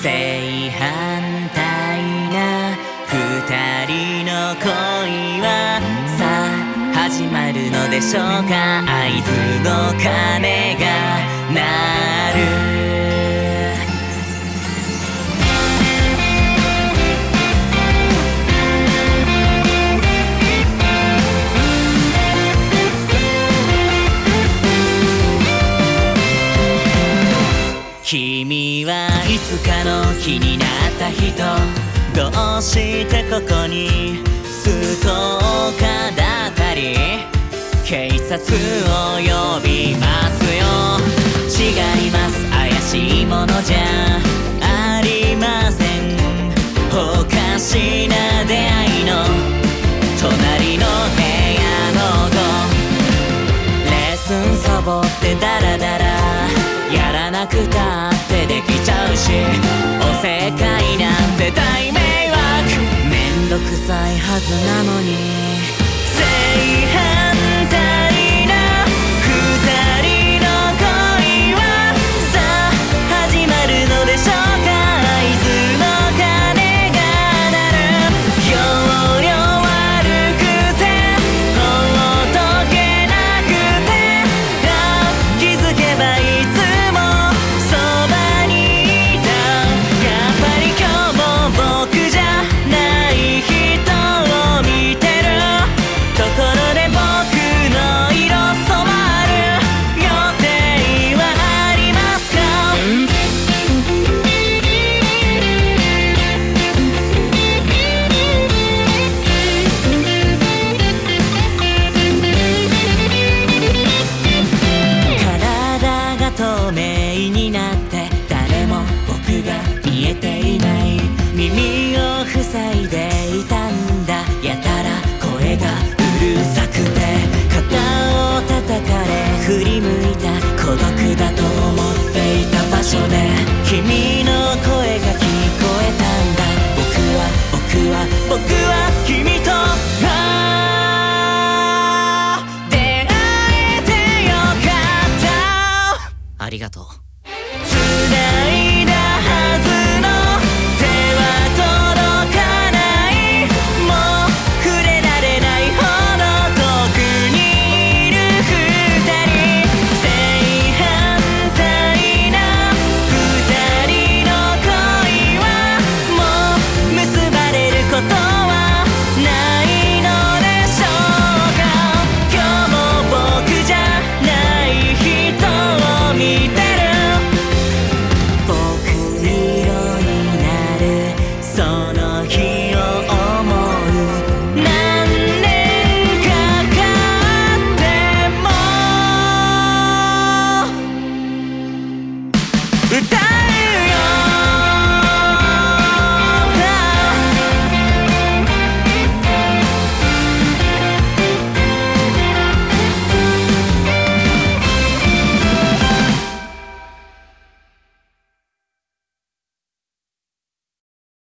正反対な二人の恋はさあ始まるのでしょうか？あいつの鐘が鳴る。つかの気になった人。どうしてここにストーカーだったり。警察を呼びますよ。違います。怪しいものじゃありません。おかしな出会いの。隣の部屋の子。レッスンサボってダラダラ。やらなくた。めんどくさいはずなのに君の声が聞こえたんだ僕は僕は僕は君と出会えてよかった。ありがとう。It's